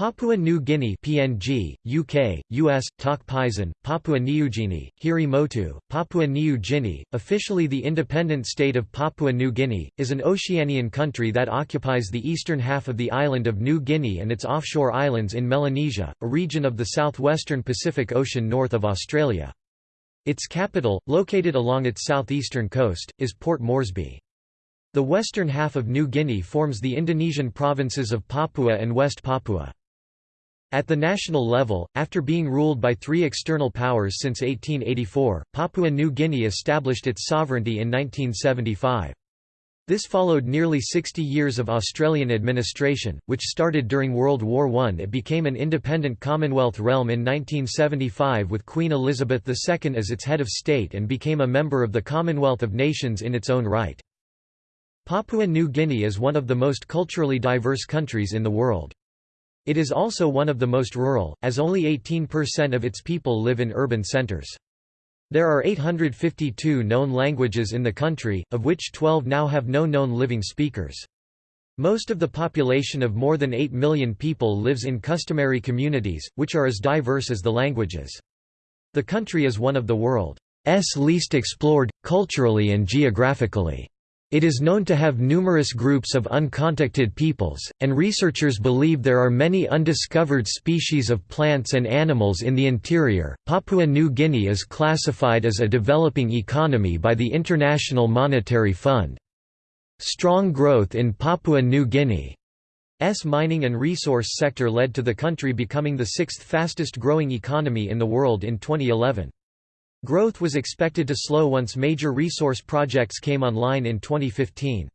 Papua New Guinea PNG, UK, US, Tok Pisin, Papua New Guinea, Hiri Motu, Papua New Guinea, officially the independent state of Papua New Guinea, is an Oceanian country that occupies the eastern half of the island of New Guinea and its offshore islands in Melanesia, a region of the southwestern Pacific Ocean north of Australia. Its capital, located along its southeastern coast, is Port Moresby. The western half of New Guinea forms the Indonesian provinces of Papua and West Papua. At the national level, after being ruled by three external powers since 1884, Papua New Guinea established its sovereignty in 1975. This followed nearly 60 years of Australian administration, which started during World War I. It became an independent Commonwealth realm in 1975 with Queen Elizabeth II as its head of state and became a member of the Commonwealth of Nations in its own right. Papua New Guinea is one of the most culturally diverse countries in the world. It is also one of the most rural, as only 18% of its people live in urban centers. There are 852 known languages in the country, of which 12 now have no known living speakers. Most of the population of more than 8 million people lives in customary communities, which are as diverse as the languages. The country is one of the world's least explored, culturally and geographically. It is known to have numerous groups of uncontacted peoples, and researchers believe there are many undiscovered species of plants and animals in the interior. Papua New Guinea is classified as a developing economy by the International Monetary Fund. Strong growth in Papua New Guinea's mining and resource sector led to the country becoming the sixth fastest growing economy in the world in 2011. Growth was expected to slow once major resource projects came online in 2015.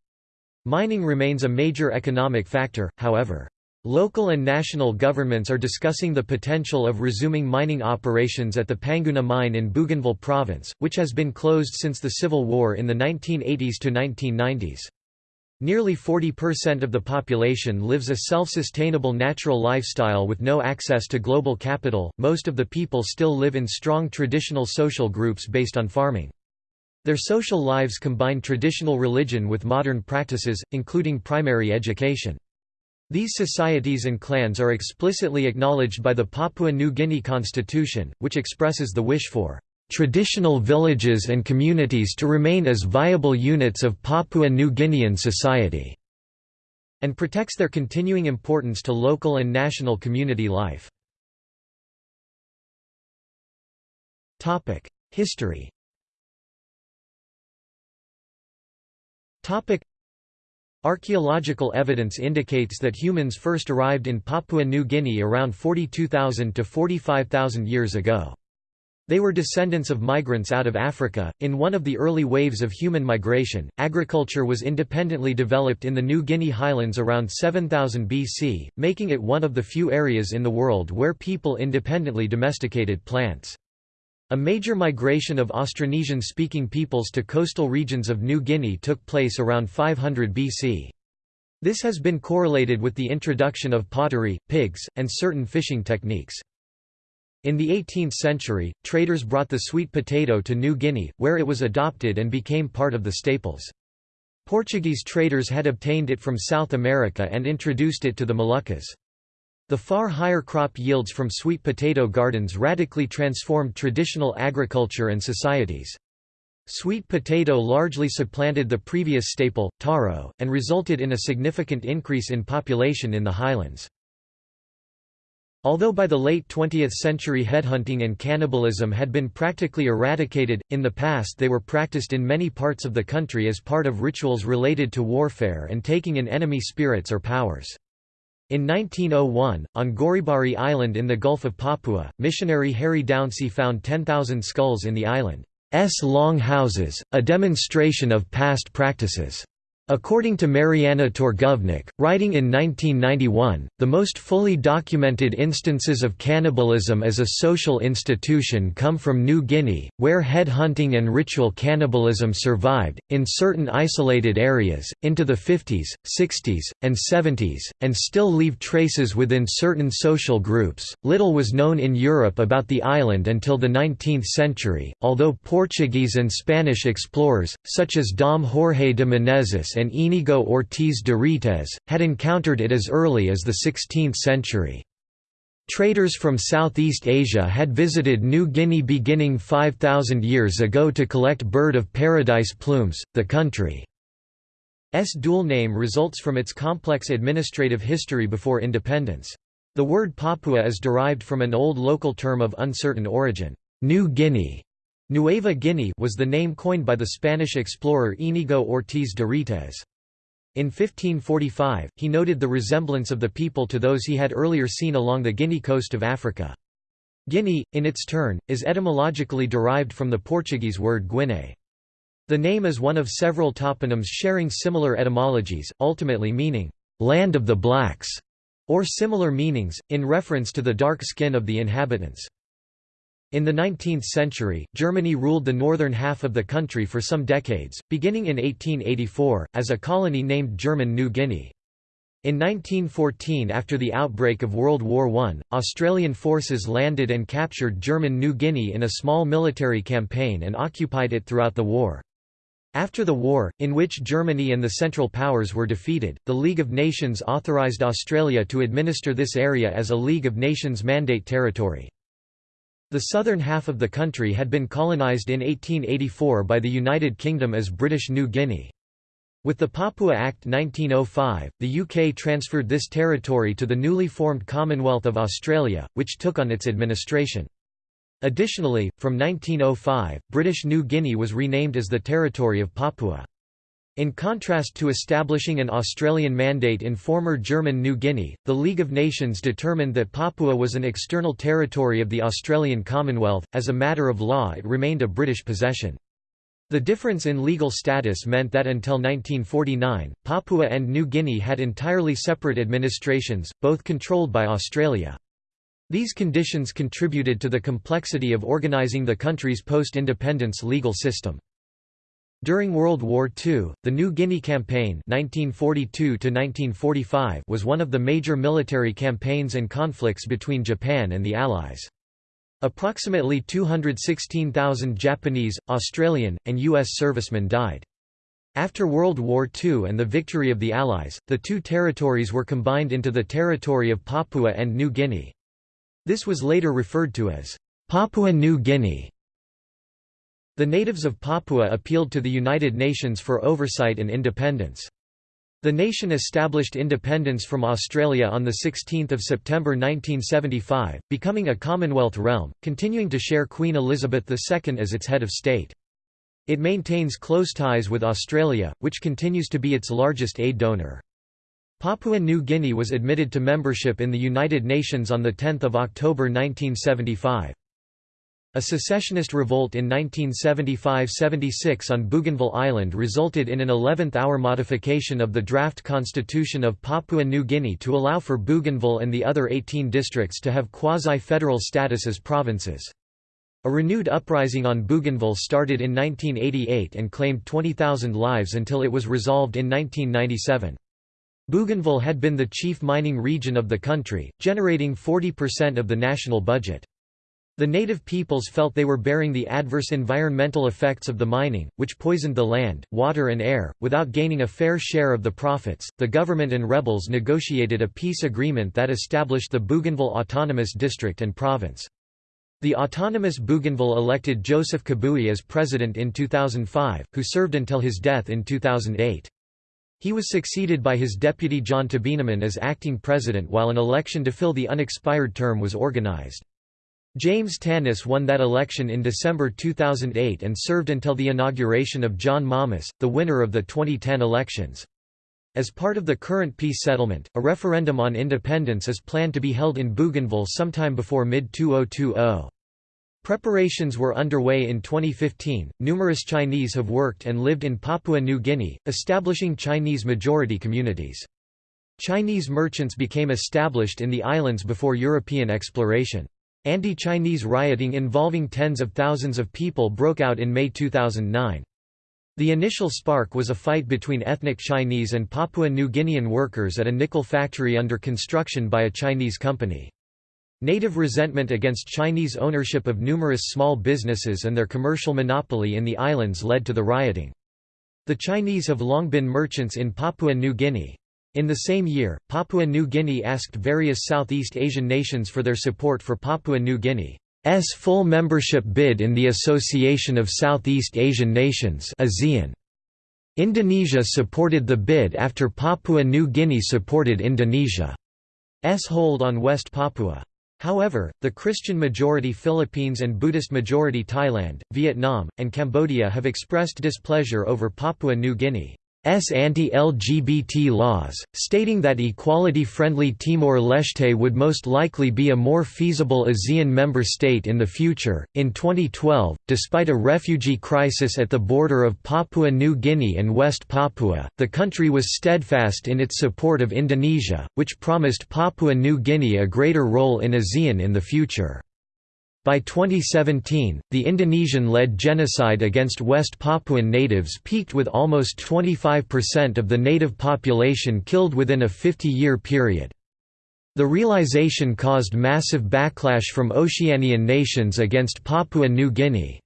Mining remains a major economic factor, however. Local and national governments are discussing the potential of resuming mining operations at the Panguna mine in Bougainville province, which has been closed since the Civil War in the 1980s to 1990s. Nearly 40% of the population lives a self-sustainable natural lifestyle with no access to global capital. Most of the people still live in strong traditional social groups based on farming. Their social lives combine traditional religion with modern practices, including primary education. These societies and clans are explicitly acknowledged by the Papua New Guinea Constitution, which expresses the wish for traditional villages and communities to remain as viable units of Papua New Guinean society", and protects their continuing importance to local and national community life. History Archaeological evidence indicates that humans first arrived in Papua New Guinea around 42,000 to 45,000 years ago. They were descendants of migrants out of Africa. In one of the early waves of human migration, agriculture was independently developed in the New Guinea highlands around 7000 BC, making it one of the few areas in the world where people independently domesticated plants. A major migration of Austronesian-speaking peoples to coastal regions of New Guinea took place around 500 BC. This has been correlated with the introduction of pottery, pigs, and certain fishing techniques. In the 18th century, traders brought the sweet potato to New Guinea, where it was adopted and became part of the staples. Portuguese traders had obtained it from South America and introduced it to the Moluccas. The far higher crop yields from sweet potato gardens radically transformed traditional agriculture and societies. Sweet potato largely supplanted the previous staple, taro, and resulted in a significant increase in population in the highlands. Although by the late 20th century headhunting and cannibalism had been practically eradicated, in the past they were practiced in many parts of the country as part of rituals related to warfare and taking in enemy spirits or powers. In 1901, on Goaribari Island in the Gulf of Papua, missionary Harry Dauncey found 10,000 skulls in the island's long houses, a demonstration of past practices. According to Marianna Torgovnick, writing in 1991, the most fully documented instances of cannibalism as a social institution come from New Guinea, where head hunting and ritual cannibalism survived, in certain isolated areas, into the 50s, 60s, and 70s, and still leave traces within certain social groups. Little was known in Europe about the island until the 19th century, although Portuguese and Spanish explorers, such as Dom Jorge de Menezes and Inigo Ortiz de Retez, had encountered it as early as the 16th century. Traders from Southeast Asia had visited New Guinea beginning 5,000 years ago to collect bird of paradise plumes. The country's dual name results from its complex administrative history before independence. The word Papua is derived from an old local term of uncertain origin. New Guinea Nueva Guinea was the name coined by the Spanish explorer Íñigo Ortiz de Retez. In 1545, he noted the resemblance of the people to those he had earlier seen along the Guinea coast of Africa. Guinea, in its turn, is etymologically derived from the Portuguese word Guiné. The name is one of several toponyms sharing similar etymologies, ultimately meaning, "...land of the blacks", or similar meanings, in reference to the dark skin of the inhabitants. In the 19th century, Germany ruled the northern half of the country for some decades, beginning in 1884, as a colony named German New Guinea. In 1914 after the outbreak of World War I, Australian forces landed and captured German New Guinea in a small military campaign and occupied it throughout the war. After the war, in which Germany and the Central Powers were defeated, the League of Nations authorised Australia to administer this area as a League of Nations mandate territory. The southern half of the country had been colonised in 1884 by the United Kingdom as British New Guinea. With the Papua Act 1905, the UK transferred this territory to the newly formed Commonwealth of Australia, which took on its administration. Additionally, from 1905, British New Guinea was renamed as the Territory of Papua. In contrast to establishing an Australian mandate in former German New Guinea, the League of Nations determined that Papua was an external territory of the Australian Commonwealth, as a matter of law it remained a British possession. The difference in legal status meant that until 1949, Papua and New Guinea had entirely separate administrations, both controlled by Australia. These conditions contributed to the complexity of organising the country's post-independence legal system. During World War II, the New Guinea Campaign 1942 was one of the major military campaigns and conflicts between Japan and the Allies. Approximately 216,000 Japanese, Australian, and U.S. servicemen died. After World War II and the victory of the Allies, the two territories were combined into the territory of Papua and New Guinea. This was later referred to as Papua New Guinea. The natives of Papua appealed to the United Nations for oversight and independence. The nation established independence from Australia on 16 September 1975, becoming a Commonwealth realm, continuing to share Queen Elizabeth II as its head of state. It maintains close ties with Australia, which continues to be its largest aid donor. Papua New Guinea was admitted to membership in the United Nations on 10 October 1975. A secessionist revolt in 1975–76 on Bougainville Island resulted in an 11th-hour modification of the draft constitution of Papua New Guinea to allow for Bougainville and the other 18 districts to have quasi-federal status as provinces. A renewed uprising on Bougainville started in 1988 and claimed 20,000 lives until it was resolved in 1997. Bougainville had been the chief mining region of the country, generating 40% of the national budget. The native peoples felt they were bearing the adverse environmental effects of the mining, which poisoned the land, water, and air. Without gaining a fair share of the profits, the government and rebels negotiated a peace agreement that established the Bougainville Autonomous District and Province. The autonomous Bougainville elected Joseph Kabui as president in 2005, who served until his death in 2008. He was succeeded by his deputy John Tabinaman as acting president while an election to fill the unexpired term was organized. James Tanis won that election in December 2008 and served until the inauguration of John Momis, the winner of the 2010 elections. As part of the current peace settlement, a referendum on independence is planned to be held in Bougainville sometime before mid-2020. Preparations were underway in 2015. Numerous Chinese have worked and lived in Papua New Guinea, establishing Chinese majority communities. Chinese merchants became established in the islands before European exploration. Anti-Chinese rioting involving tens of thousands of people broke out in May 2009. The initial spark was a fight between ethnic Chinese and Papua New Guinean workers at a nickel factory under construction by a Chinese company. Native resentment against Chinese ownership of numerous small businesses and their commercial monopoly in the islands led to the rioting. The Chinese have long been merchants in Papua New Guinea. In the same year, Papua New Guinea asked various Southeast Asian nations for their support for Papua New Guinea's full membership bid in the Association of Southeast Asian Nations. Indonesia supported the bid after Papua New Guinea supported Indonesia's hold on West Papua. However, the Christian-majority Philippines and Buddhist-majority Thailand, Vietnam, and Cambodia have expressed displeasure over Papua New Guinea. S anti-LGBT laws, stating that equality-friendly Timor-Leste would most likely be a more feasible ASEAN member state in the future. In 2012, despite a refugee crisis at the border of Papua New Guinea and West Papua, the country was steadfast in its support of Indonesia, which promised Papua New Guinea a greater role in ASEAN in the future. By 2017, the Indonesian-led genocide against West Papuan natives peaked with almost 25% of the native population killed within a 50-year period. The realization caused massive backlash from Oceanian nations against Papua New Guinea's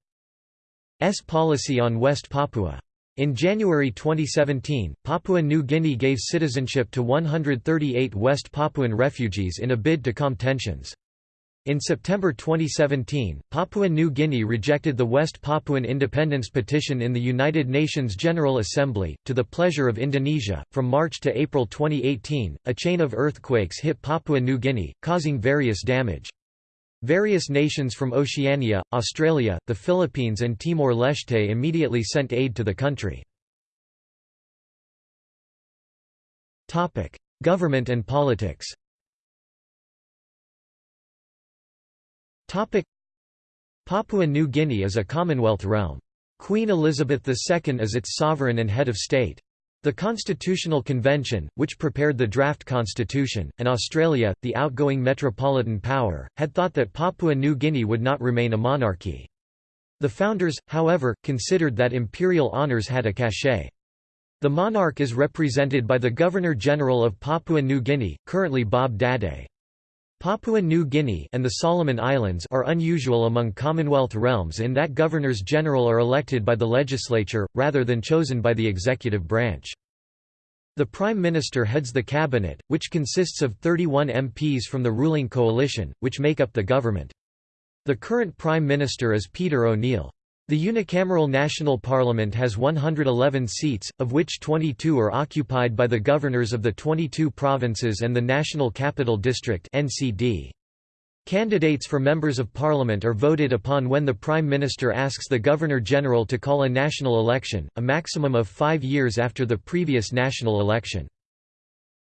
policy on West Papua. In January 2017, Papua New Guinea gave citizenship to 138 West Papuan refugees in a bid to calm tensions. In September 2017, Papua New Guinea rejected the West Papuan independence petition in the United Nations General Assembly, to the pleasure of Indonesia. From March to April 2018, a chain of earthquakes hit Papua New Guinea, causing various damage. Various nations from Oceania, Australia, the Philippines, and Timor Leste immediately sent aid to the country. Government and politics Papua New Guinea is a Commonwealth realm. Queen Elizabeth II is its sovereign and head of state. The Constitutional Convention, which prepared the draft constitution, and Australia, the outgoing metropolitan power, had thought that Papua New Guinea would not remain a monarchy. The founders, however, considered that imperial honours had a cachet. The monarch is represented by the Governor-General of Papua New Guinea, currently Bob Dadae. Papua New Guinea and the Solomon Islands are unusual among Commonwealth realms in that governors-general are elected by the legislature, rather than chosen by the executive branch. The Prime Minister heads the cabinet, which consists of 31 MPs from the ruling coalition, which make up the government. The current Prime Minister is Peter O'Neill. The unicameral national parliament has 111 seats, of which 22 are occupied by the governors of the 22 provinces and the National Capital District (NCD). Candidates for members of parliament are voted upon when the prime minister asks the governor-general to call a national election, a maximum of 5 years after the previous national election.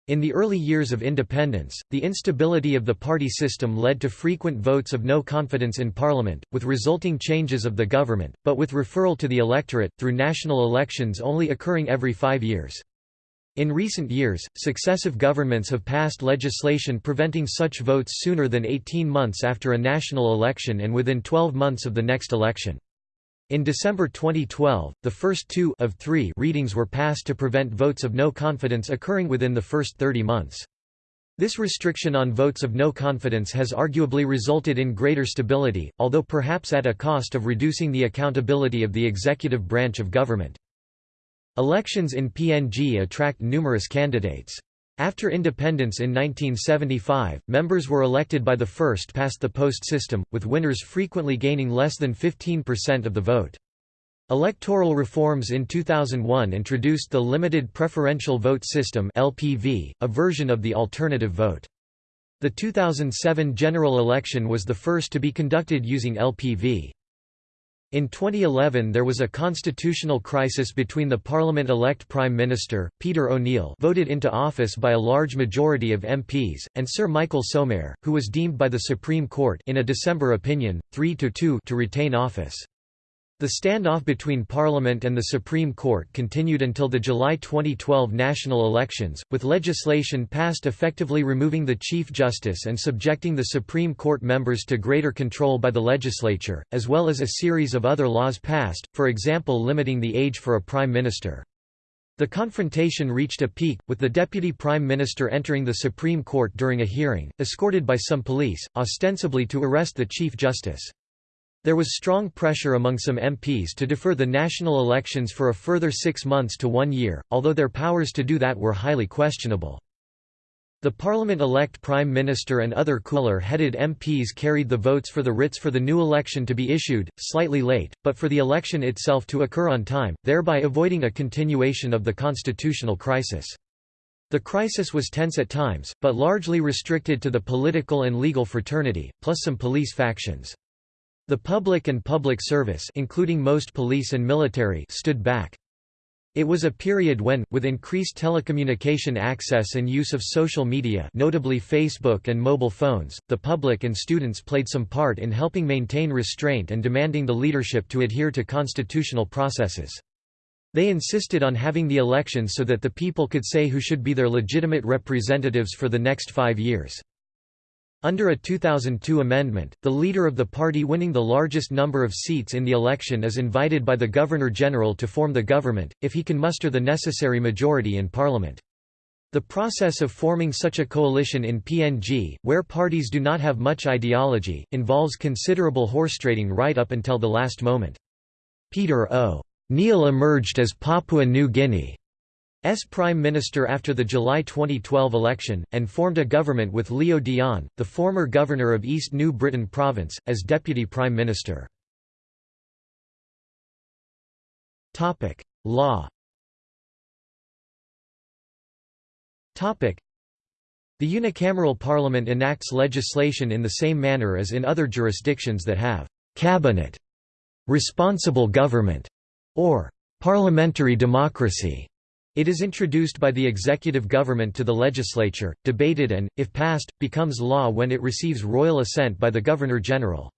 In the early years of independence, the instability of the party system led to frequent votes of no confidence in parliament, with resulting changes of the government, but with referral to the electorate, through national elections only occurring every five years. In recent years, successive governments have passed legislation preventing such votes sooner than 18 months after a national election and within 12 months of the next election. In December 2012, the first two of three readings were passed to prevent votes of no confidence occurring within the first 30 months. This restriction on votes of no confidence has arguably resulted in greater stability, although perhaps at a cost of reducing the accountability of the executive branch of government. Elections in PNG attract numerous candidates. After independence in 1975, members were elected by the first-past-the-post system, with winners frequently gaining less than 15% of the vote. Electoral reforms in 2001 introduced the Limited Preferential Vote System (LPV), a version of the alternative vote. The 2007 general election was the first to be conducted using LPV. In 2011 there was a constitutional crisis between the parliament-elect Prime Minister, Peter O'Neill voted into office by a large majority of MPs, and Sir Michael Somare, who was deemed by the Supreme Court in a December opinion, 3–2 to retain office. The standoff between Parliament and the Supreme Court continued until the July 2012 national elections, with legislation passed effectively removing the Chief Justice and subjecting the Supreme Court members to greater control by the legislature, as well as a series of other laws passed, for example limiting the age for a Prime Minister. The confrontation reached a peak, with the Deputy Prime Minister entering the Supreme Court during a hearing, escorted by some police, ostensibly to arrest the Chief Justice. There was strong pressure among some MPs to defer the national elections for a further six months to one year, although their powers to do that were highly questionable. The Parliament-elect Prime Minister and other cooler-headed MPs carried the votes for the writs for the new election to be issued, slightly late, but for the election itself to occur on time, thereby avoiding a continuation of the constitutional crisis. The crisis was tense at times, but largely restricted to the political and legal fraternity, plus some police factions. The public and public service including most police and military stood back. It was a period when, with increased telecommunication access and use of social media notably Facebook and mobile phones, the public and students played some part in helping maintain restraint and demanding the leadership to adhere to constitutional processes. They insisted on having the elections so that the people could say who should be their legitimate representatives for the next five years. Under a 2002 amendment, the leader of the party winning the largest number of seats in the election is invited by the Governor-General to form the government, if he can muster the necessary majority in parliament. The process of forming such a coalition in PNG, where parties do not have much ideology, involves considerable horse trading right up until the last moment. Peter O. Neal emerged as Papua New Guinea Prime Minister after the July 2012 election, and formed a government with Leo Dion, the former governor of East New Britain Province, as Deputy Prime Minister. Law The unicameral parliament enacts legislation in the same manner as in other jurisdictions that have «cabinet», «responsible government» or «parliamentary democracy». It is introduced by the executive government to the legislature, debated and, if passed, becomes law when it receives royal assent by the Governor-General.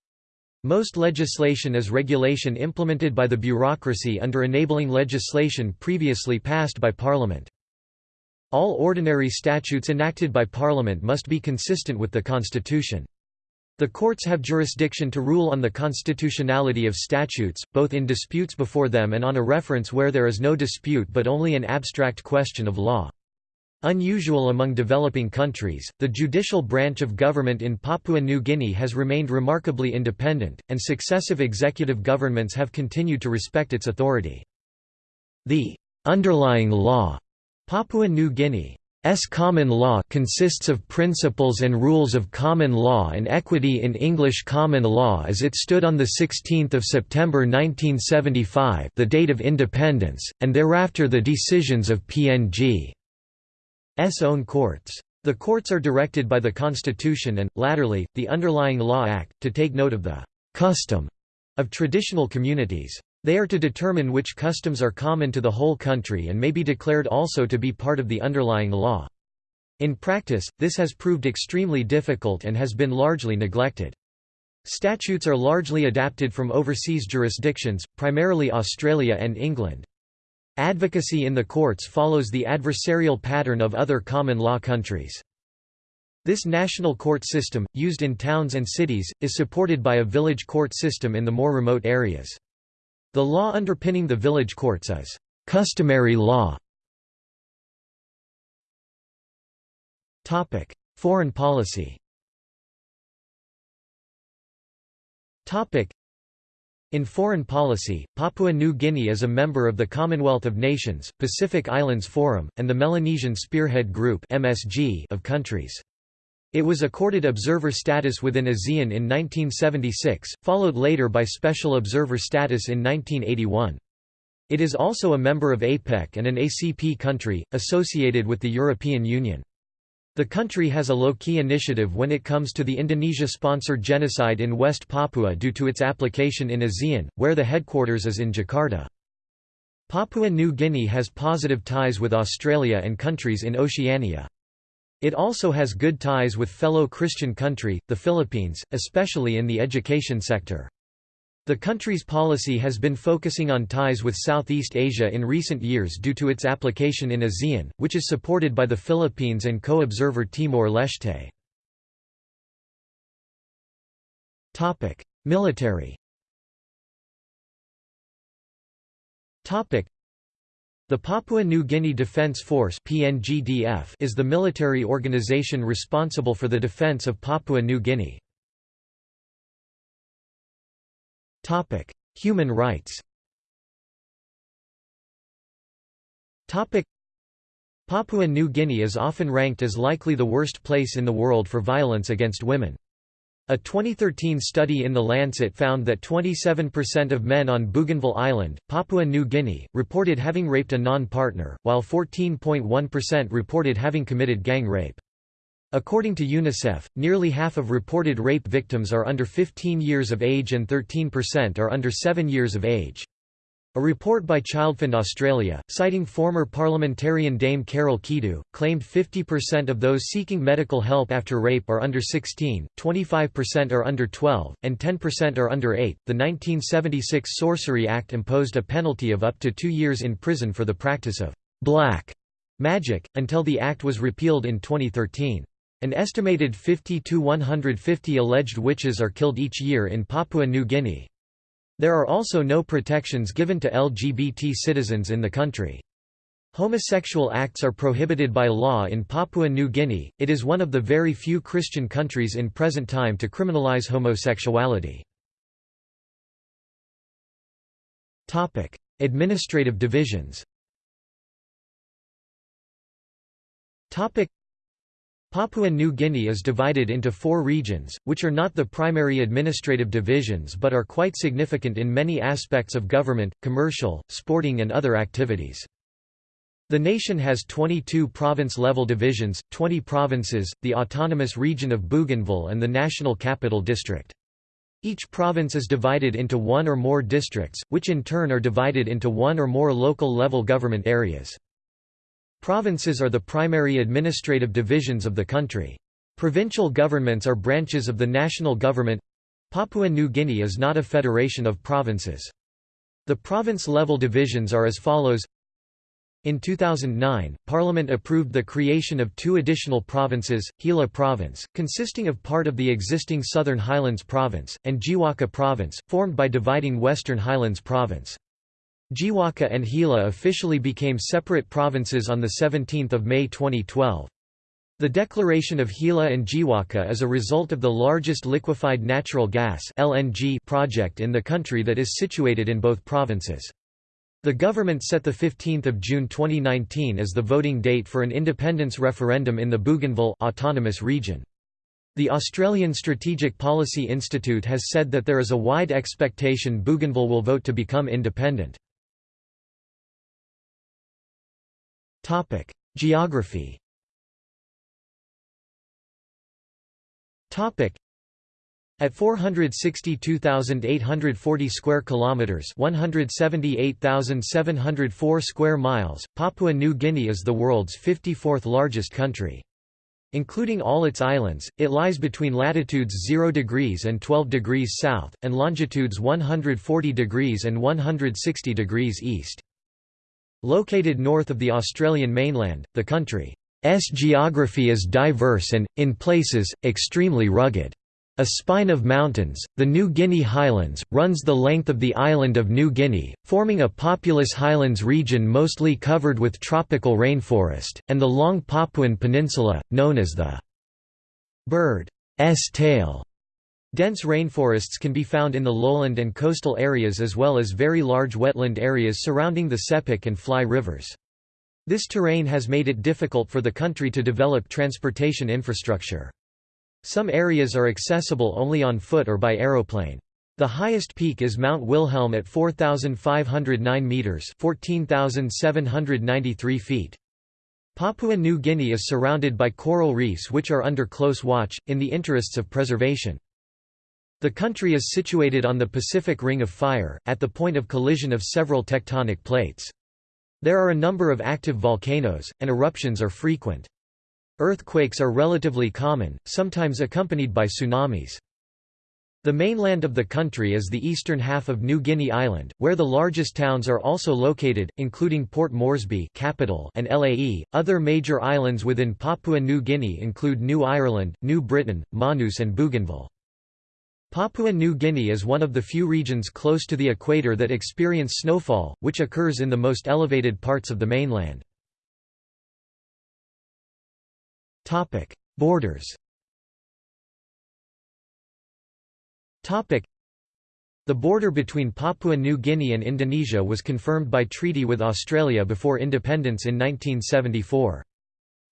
Most legislation is regulation implemented by the bureaucracy under enabling legislation previously passed by Parliament. All ordinary statutes enacted by Parliament must be consistent with the Constitution. The courts have jurisdiction to rule on the constitutionality of statutes, both in disputes before them and on a reference where there is no dispute but only an abstract question of law. Unusual among developing countries, the judicial branch of government in Papua New Guinea has remained remarkably independent, and successive executive governments have continued to respect its authority. The underlying law Papua New Guinea S common law consists of principles and rules of common law and equity in English common law as it stood on 16 September 1975 the date of independence, and thereafter the decisions of PNG's own courts. The courts are directed by the Constitution and, latterly, the underlying Law Act, to take note of the «custom» of traditional communities. They are to determine which customs are common to the whole country and may be declared also to be part of the underlying law. In practice, this has proved extremely difficult and has been largely neglected. Statutes are largely adapted from overseas jurisdictions, primarily Australia and England. Advocacy in the courts follows the adversarial pattern of other common law countries. This national court system, used in towns and cities, is supported by a village court system in the more remote areas. The law underpinning the village courts is customary law. Topic: Foreign policy. Topic: in foreign policy, Papua New Guinea is a member of the Commonwealth of Nations, Pacific Islands Forum, and the Melanesian Spearhead Group of countries. It was accorded observer status within ASEAN in 1976, followed later by special observer status in 1981. It is also a member of APEC and an ACP country, associated with the European Union. The country has a low-key initiative when it comes to the Indonesia-sponsored genocide in West Papua due to its application in ASEAN, where the headquarters is in Jakarta. Papua New Guinea has positive ties with Australia and countries in Oceania. It also has good ties with fellow Christian country, the Philippines, especially in the education sector. The country's policy has been focusing on ties with Southeast Asia in recent years due to its application in ASEAN, which is supported by the Philippines and co-observer Timor-Leste. Military the Papua New Guinea Defence Force PNGDF is the military organization responsible for the defence of Papua New Guinea. Human rights Papua New Guinea is often ranked as likely the worst place in the world for violence against women. A 2013 study in The Lancet found that 27% of men on Bougainville Island, Papua New Guinea, reported having raped a non-partner, while 14.1% reported having committed gang rape. According to UNICEF, nearly half of reported rape victims are under 15 years of age and 13% are under 7 years of age. A report by Childfund Australia, citing former parliamentarian Dame Carol Kidu, claimed 50% of those seeking medical help after rape are under 16, 25% are under 12, and 10% are under 8. The 1976 Sorcery Act imposed a penalty of up to two years in prison for the practice of black magic, until the act was repealed in 2013. An estimated 50 to 150 alleged witches are killed each year in Papua New Guinea. There are also no protections given to LGBT citizens in the country. Homosexual acts are prohibited by law in Papua New Guinea, it is one of the very few Christian countries in present time to criminalize homosexuality. Administrative divisions Papua New Guinea is divided into four regions, which are not the primary administrative divisions but are quite significant in many aspects of government, commercial, sporting and other activities. The nation has 22 province-level divisions, 20 provinces, the autonomous region of Bougainville and the National Capital District. Each province is divided into one or more districts, which in turn are divided into one or more local level government areas. Provinces are the primary administrative divisions of the country. Provincial governments are branches of the national government. Papua New Guinea is not a federation of provinces. The province-level divisions are as follows in 2009, Parliament approved the creation of two additional provinces, Hela Province, consisting of part of the existing Southern Highlands Province, and Jiwaka Province, formed by dividing Western Highlands Province. Jiwaka and Hela officially became separate provinces on 17 May 2012. The declaration of Hela and Jiwaka is a result of the largest liquefied natural gas LNG project in the country that is situated in both provinces. The government set 15 June 2019 as the voting date for an independence referendum in the Bougainville autonomous region. The Australian Strategic Policy Institute has said that there is a wide expectation Bougainville will vote to become independent. Topic: Geography. Topic: At 462,840 square kilometers, 178,704 square miles, Papua New Guinea is the world's 54th largest country. Including all its islands, it lies between latitudes 0 degrees and 12 degrees south, and longitudes 140 degrees and 160 degrees east. Located north of the Australian mainland, the country's geography is diverse and, in places, extremely rugged. A spine of mountains, the New Guinea Highlands, runs the length of the island of New Guinea, forming a populous highlands region mostly covered with tropical rainforest, and the long Papuan Peninsula, known as the bird's tail Dense rainforests can be found in the lowland and coastal areas as well as very large wetland areas surrounding the Sepik and Fly rivers. This terrain has made it difficult for the country to develop transportation infrastructure. Some areas are accessible only on foot or by aeroplane. The highest peak is Mount Wilhelm at 4,509 metres 14,793 feet. Papua New Guinea is surrounded by coral reefs which are under close watch, in the interests of preservation. The country is situated on the Pacific Ring of Fire, at the point of collision of several tectonic plates. There are a number of active volcanoes, and eruptions are frequent. Earthquakes are relatively common, sometimes accompanied by tsunamis. The mainland of the country is the eastern half of New Guinea Island, where the largest towns are also located, including Port Moresby capital and Lae. Other major islands within Papua New Guinea include New Ireland, New Britain, Manus and Bougainville. Papua New Guinea is one of the few regions close to the equator that experience snowfall, which occurs in the most elevated parts of the mainland. Borders The border between Papua New Guinea and Indonesia was confirmed by treaty with Australia before independence in 1974.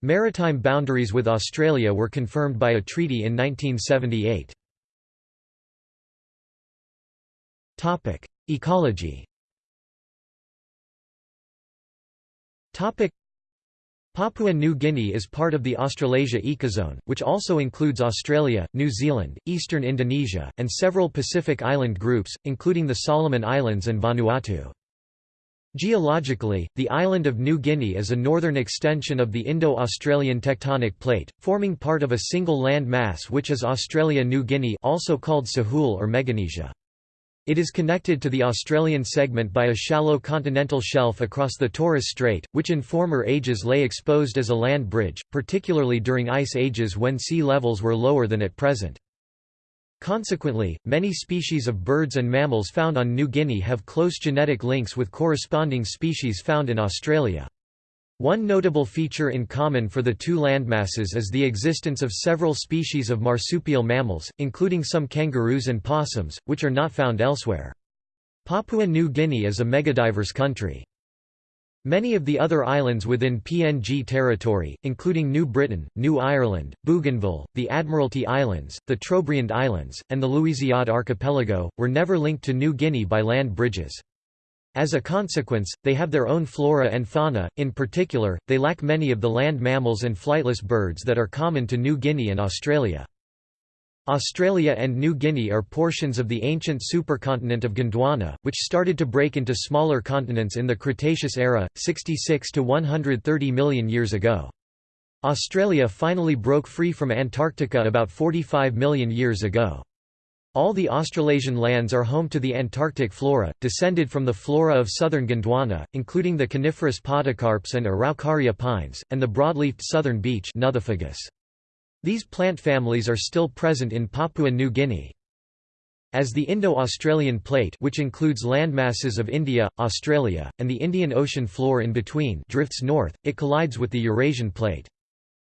Maritime boundaries with Australia were confirmed by a treaty in 1978. Ecology Topic: Papua New Guinea is part of the Australasia ecozone, which also includes Australia, New Zealand, eastern Indonesia, and several Pacific island groups, including the Solomon Islands and Vanuatu. Geologically, the island of New Guinea is a northern extension of the Indo-Australian tectonic plate, forming part of a single land mass which is Australia-New Guinea also called Sahul or Meganesia. It is connected to the Australian segment by a shallow continental shelf across the Torres Strait, which in former ages lay exposed as a land bridge, particularly during ice ages when sea levels were lower than at present. Consequently, many species of birds and mammals found on New Guinea have close genetic links with corresponding species found in Australia. One notable feature in common for the two landmasses is the existence of several species of marsupial mammals, including some kangaroos and possums, which are not found elsewhere. Papua New Guinea is a megadiverse country. Many of the other islands within PNG territory, including New Britain, New Ireland, Bougainville, the Admiralty Islands, the Trobriand Islands, and the Louisiade Archipelago, were never linked to New Guinea by land bridges. As a consequence, they have their own flora and fauna, in particular, they lack many of the land mammals and flightless birds that are common to New Guinea and Australia. Australia and New Guinea are portions of the ancient supercontinent of Gondwana, which started to break into smaller continents in the Cretaceous era, 66 to 130 million years ago. Australia finally broke free from Antarctica about 45 million years ago. All the Australasian lands are home to the Antarctic flora, descended from the flora of southern Gondwana, including the coniferous podocarps and Araucaria pines, and the broadleafed southern beech These plant families are still present in Papua New Guinea. As the Indo-Australian plate which includes landmasses of India, Australia, and the Indian Ocean floor in between drifts north, it collides with the Eurasian plate.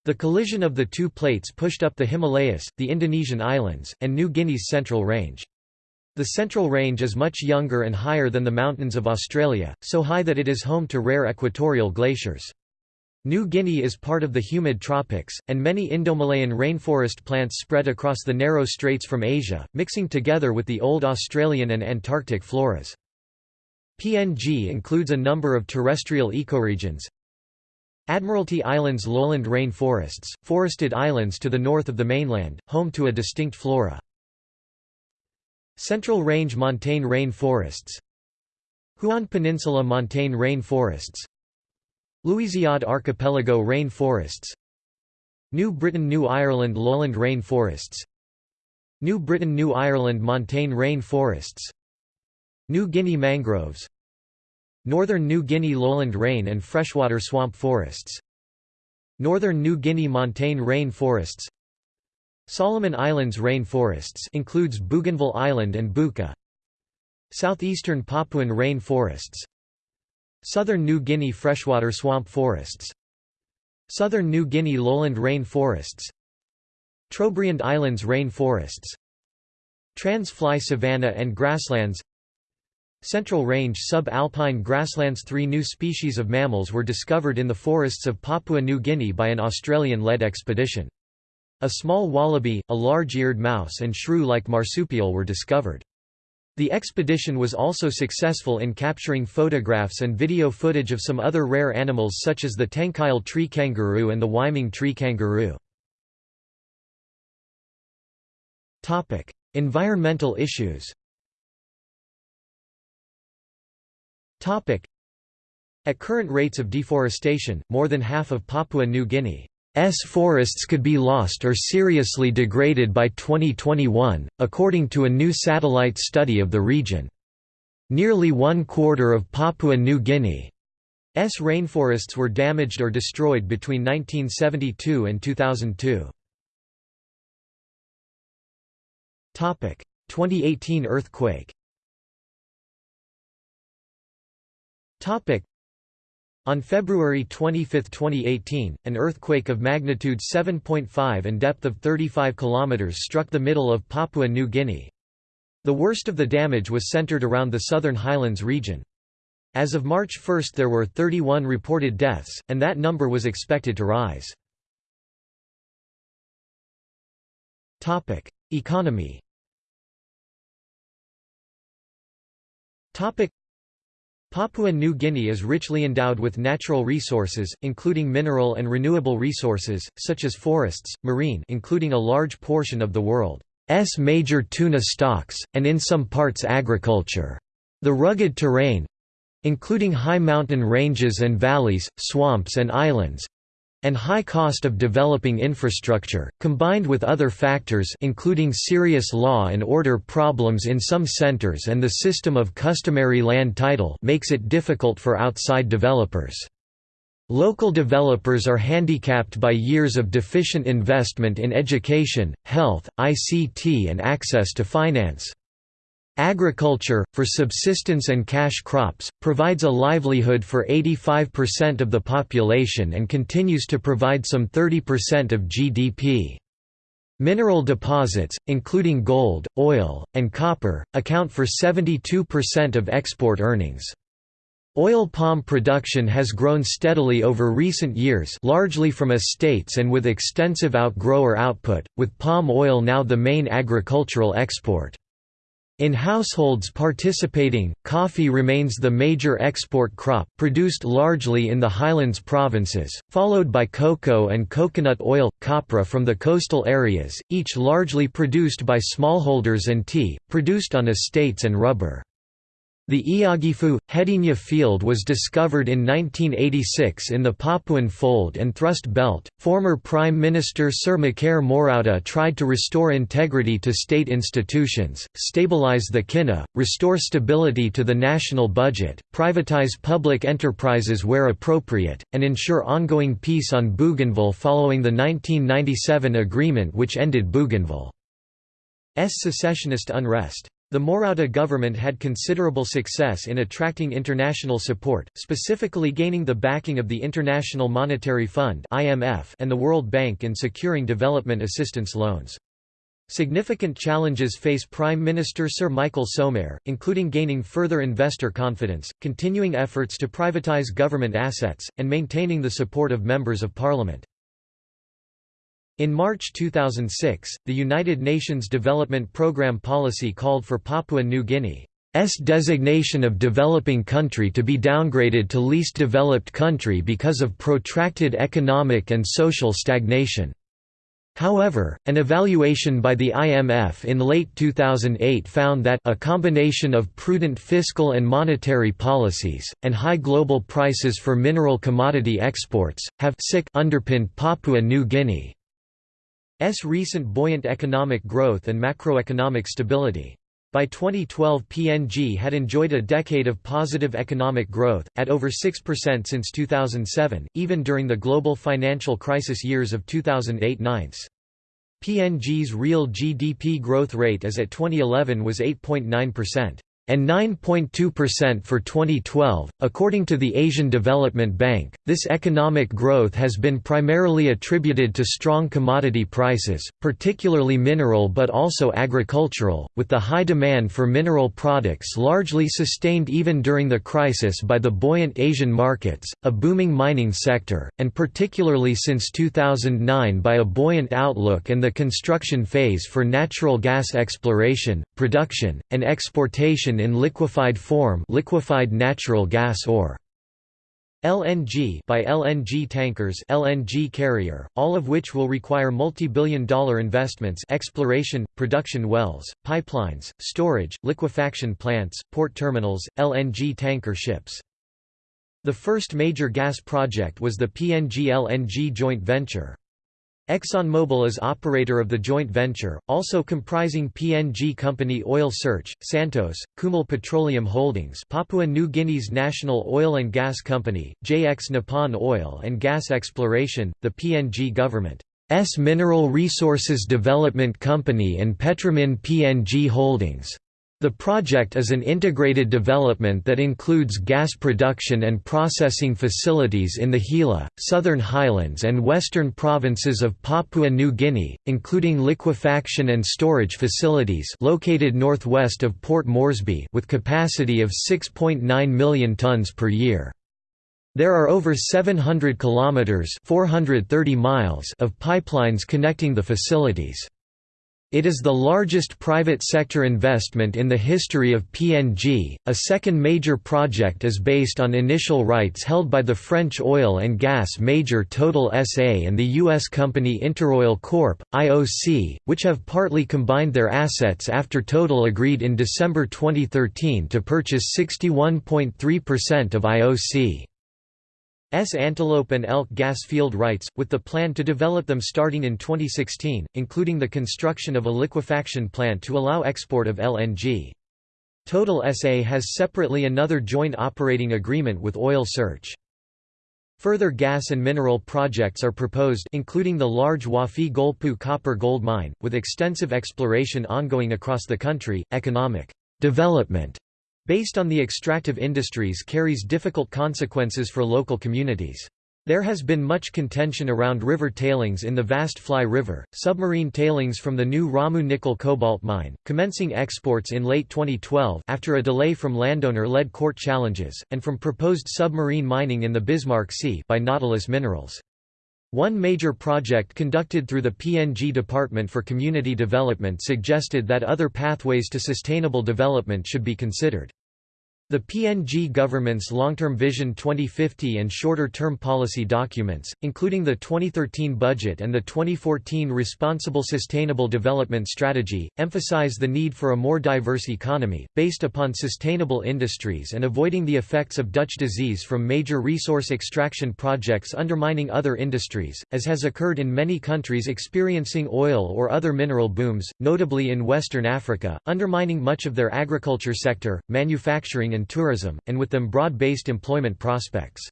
The collision of the two plates pushed up the Himalayas, the Indonesian islands, and New Guinea's Central Range. The Central Range is much younger and higher than the mountains of Australia, so high that it is home to rare equatorial glaciers. New Guinea is part of the humid tropics, and many Indomalayan rainforest plants spread across the narrow straits from Asia, mixing together with the old Australian and Antarctic floras. PNG includes a number of terrestrial ecoregions, Admiralty Islands lowland rain forests, forested islands to the north of the mainland, home to a distinct flora. Central Range montane rain forests Huon Peninsula montane rain forests Louisiade Archipelago rain forests New Britain New Ireland lowland rain forests New Britain New Ireland montane rain forests New Guinea mangroves Northern New Guinea lowland rain and freshwater swamp forests. Northern New Guinea montane rain forests. Solomon Islands rain forests includes Bougainville Island and Buka. Southeastern Papuan rain forests. Southern New Guinea freshwater swamp forests. Southern New Guinea lowland rain forests. Trobriand Islands rain forests. Trans-fly savanna and grasslands Central Range sub-alpine grasslands Three new species of mammals were discovered in the forests of Papua New Guinea by an Australian-led expedition. A small wallaby, a large-eared mouse and shrew-like marsupial were discovered. The expedition was also successful in capturing photographs and video footage of some other rare animals such as the Tenkile tree kangaroo and the Weimang tree kangaroo. Environmental issues At current rates of deforestation, more than half of Papua New Guinea's forests could be lost or seriously degraded by 2021, according to a new satellite study of the region. Nearly one quarter of Papua New Guinea's rainforests were damaged or destroyed between 1972 and 2002. 2018 earthquake On February 25, 2018, an earthquake of magnitude 7.5 and depth of 35 km struck the middle of Papua New Guinea. The worst of the damage was centered around the Southern Highlands region. As of March 1 there were 31 reported deaths, and that number was expected to rise. Economy Papua New Guinea is richly endowed with natural resources, including mineral and renewable resources, such as forests, marine including a large portion of the world's major tuna stocks, and in some parts agriculture. The rugged terrain including high mountain ranges and valleys, swamps and islands and high cost of developing infrastructure, combined with other factors including serious law and order problems in some centers and the system of customary land title makes it difficult for outside developers. Local developers are handicapped by years of deficient investment in education, health, ICT and access to finance. Agriculture, for subsistence and cash crops, provides a livelihood for 85% of the population and continues to provide some 30% of GDP. Mineral deposits, including gold, oil, and copper, account for 72% of export earnings. Oil palm production has grown steadily over recent years largely from estates and with extensive outgrower output, with palm oil now the main agricultural export. In households participating, coffee remains the major export crop, produced largely in the highlands provinces, followed by cocoa and coconut oil, copra from the coastal areas, each largely produced by smallholders and tea, produced on estates and rubber. The Iagifu, Hedinia field was discovered in 1986 in the Papuan Fold and Thrust Belt. Former Prime Minister Sir Mekere Morauta tried to restore integrity to state institutions, stabilize the kina, restore stability to the national budget, privatize public enterprises where appropriate, and ensure ongoing peace on Bougainville following the 1997 agreement which ended Bougainville's secessionist unrest. The Morauta government had considerable success in attracting international support, specifically gaining the backing of the International Monetary Fund and the World Bank in securing development assistance loans. Significant challenges face Prime Minister Sir Michael Somare, including gaining further investor confidence, continuing efforts to privatize government assets, and maintaining the support of members of parliament. In March 2006, the United Nations Development Programme policy called for Papua New Guinea's designation of developing country to be downgraded to least developed country because of protracted economic and social stagnation. However, an evaluation by the IMF in late 2008 found that a combination of prudent fiscal and monetary policies, and high global prices for mineral commodity exports, have underpinned Papua New Guinea. S recent buoyant economic growth and macroeconomic stability. By 2012 PNG had enjoyed a decade of positive economic growth, at over 6% since 2007, even during the global financial crisis years of 2008–9. PNG's real GDP growth rate as at 2011 was 8.9% and 9.2% for 2012. According to the Asian Development Bank, this economic growth has been primarily attributed to strong commodity prices, particularly mineral but also agricultural, with the high demand for mineral products largely sustained even during the crisis by the buoyant Asian markets, a booming mining sector, and particularly since 2009 by a buoyant outlook and the construction phase for natural gas exploration, production, and exportation in liquefied form liquefied natural gas or LNG by LNG tankers LNG carrier, all of which will require multi-billion dollar investments exploration, production wells, pipelines, storage, liquefaction plants, port terminals, LNG tanker ships. The first major gas project was the PNG LNG joint venture. ExxonMobil is operator of the joint venture, also comprising PNG company Oil Search, Santos, Kumul Petroleum Holdings Papua New Guinea's national oil and gas company, JX Nippon Oil and Gas Exploration, the PNG government's Mineral Resources Development Company and Petromin PNG Holdings. The project is an integrated development that includes gas production and processing facilities in the Hela, Southern Highlands and western provinces of Papua New Guinea, including liquefaction and storage facilities located northwest of Port Moresby with capacity of 6.9 million tons per year. There are over 700 kilometers (430 miles) of pipelines connecting the facilities. It is the largest private sector investment in the history of PNG. A second major project is based on initial rights held by the French oil and gas major Total SA and the U.S. company Interoil Corp. IOC, which have partly combined their assets after Total agreed in December 2013 to purchase 61.3% of IOC. S Antelope and Elk gas field rights, with the plan to develop them starting in 2016, including the construction of a liquefaction plant to allow export of LNG. Total SA has separately another joint operating agreement with Oil Search. Further gas and mineral projects are proposed including the large Wafi Golpu copper gold mine, with extensive exploration ongoing across the country. Economic development based on the extractive industries carries difficult consequences for local communities. There has been much contention around river tailings in the vast Fly River, submarine tailings from the new Ramu nickel cobalt mine, commencing exports in late 2012 after a delay from landowner-led court challenges, and from proposed submarine mining in the Bismarck Sea by Nautilus Minerals. One major project conducted through the PNG Department for Community Development suggested that other pathways to sustainable development should be considered. The PNG government's long-term Vision 2050 and shorter-term policy documents, including the 2013 budget and the 2014 Responsible Sustainable Development Strategy, emphasize the need for a more diverse economy, based upon sustainable industries and avoiding the effects of Dutch disease from major resource extraction projects undermining other industries, as has occurred in many countries experiencing oil or other mineral booms, notably in Western Africa, undermining much of their agriculture sector, manufacturing and and tourism, and with them broad-based employment prospects.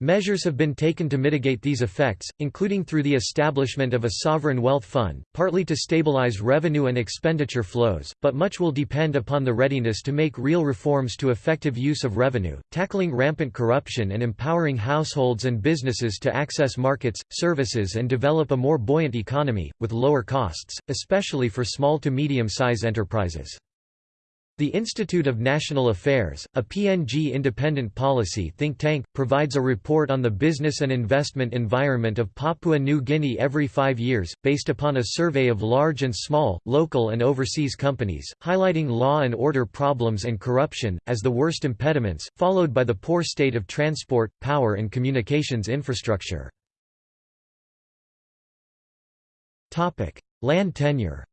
Measures have been taken to mitigate these effects, including through the establishment of a sovereign wealth fund, partly to stabilize revenue and expenditure flows, but much will depend upon the readiness to make real reforms to effective use of revenue, tackling rampant corruption and empowering households and businesses to access markets, services and develop a more buoyant economy, with lower costs, especially for small to medium-size enterprises. The Institute of National Affairs, a PNG independent policy think tank, provides a report on the business and investment environment of Papua New Guinea every five years, based upon a survey of large and small, local and overseas companies, highlighting law and order problems and corruption, as the worst impediments, followed by the poor state of transport, power and communications infrastructure. Land tenure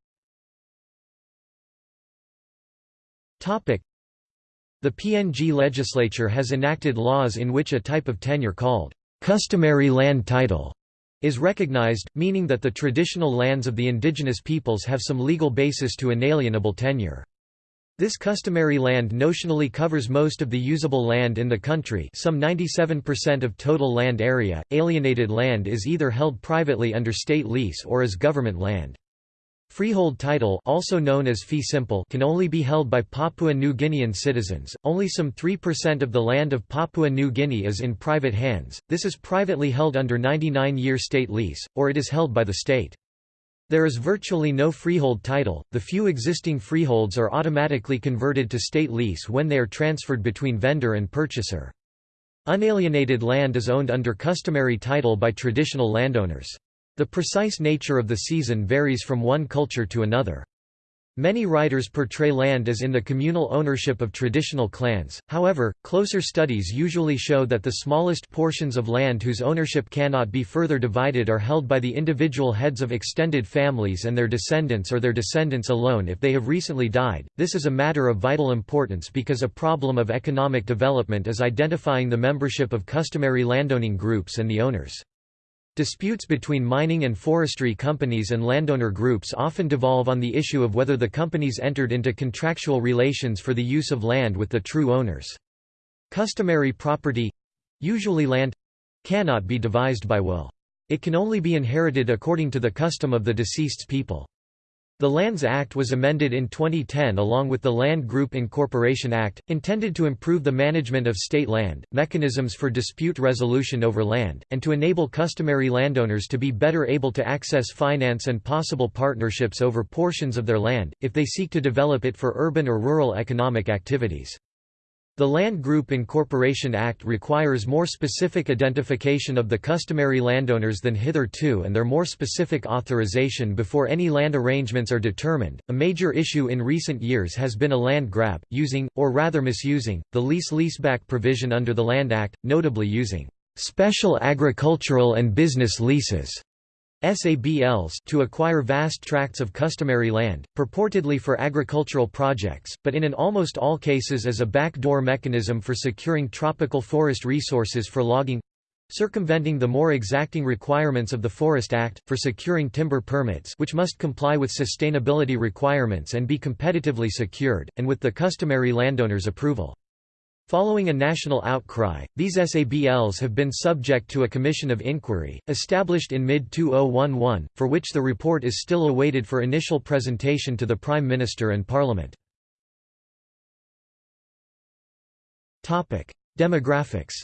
The PNG legislature has enacted laws in which a type of tenure called customary land title is recognized, meaning that the traditional lands of the indigenous peoples have some legal basis to inalienable tenure. This customary land notionally covers most of the usable land in the country some 97% of total land area, alienated land is either held privately under state lease or as government land. Freehold title also known as fee simple can only be held by Papua New Guinean citizens, only some 3% of the land of Papua New Guinea is in private hands, this is privately held under 99-year state lease, or it is held by the state. There is virtually no freehold title, the few existing freeholds are automatically converted to state lease when they are transferred between vendor and purchaser. Unalienated land is owned under customary title by traditional landowners. The precise nature of the seisin varies from one culture to another. Many writers portray land as in the communal ownership of traditional clans, however, closer studies usually show that the smallest portions of land whose ownership cannot be further divided are held by the individual heads of extended families and their descendants or their descendants alone if they have recently died. This is a matter of vital importance because a problem of economic development is identifying the membership of customary landowning groups and the owners. Disputes between mining and forestry companies and landowner groups often devolve on the issue of whether the companies entered into contractual relations for the use of land with the true owners. Customary property—usually land—cannot be devised by will. It can only be inherited according to the custom of the deceased's people. The Lands Act was amended in 2010 along with the Land Group Incorporation Act, intended to improve the management of state land, mechanisms for dispute resolution over land, and to enable customary landowners to be better able to access finance and possible partnerships over portions of their land, if they seek to develop it for urban or rural economic activities. The Land Group Incorporation Act requires more specific identification of the customary landowners than hitherto and their more specific authorization before any land arrangements are determined. A major issue in recent years has been a land grab, using, or rather misusing, the lease leaseback provision under the Land Act, notably using special agricultural and business leases SABLs to acquire vast tracts of customary land, purportedly for agricultural projects, but in an almost all cases as a backdoor mechanism for securing tropical forest resources for logging circumventing the more exacting requirements of the Forest Act, for securing timber permits which must comply with sustainability requirements and be competitively secured, and with the customary landowner's approval. Following a national outcry, these SABLs have been subject to a commission of inquiry, established in mid-2011, for which the report is still awaited for initial presentation to the Prime Minister and Parliament. Demographics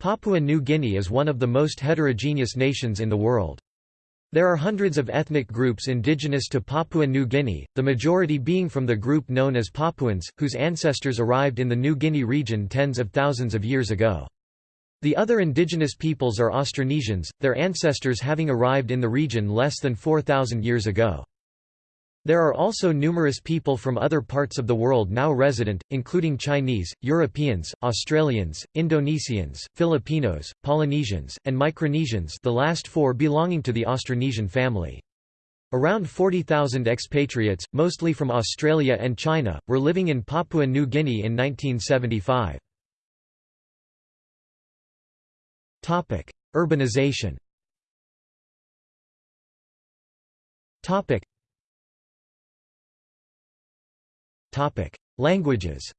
Papua New Guinea is one of the most heterogeneous nations in the world. There are hundreds of ethnic groups indigenous to Papua New Guinea, the majority being from the group known as Papuans, whose ancestors arrived in the New Guinea region tens of thousands of years ago. The other indigenous peoples are Austronesians, their ancestors having arrived in the region less than 4,000 years ago. There are also numerous people from other parts of the world now resident, including Chinese, Europeans, Australians, Indonesians, Filipinos, Polynesians, and Micronesians the last four belonging to the Austronesian family. Around 40,000 expatriates, mostly from Australia and China, were living in Papua New Guinea in 1975. Urbanization Languages.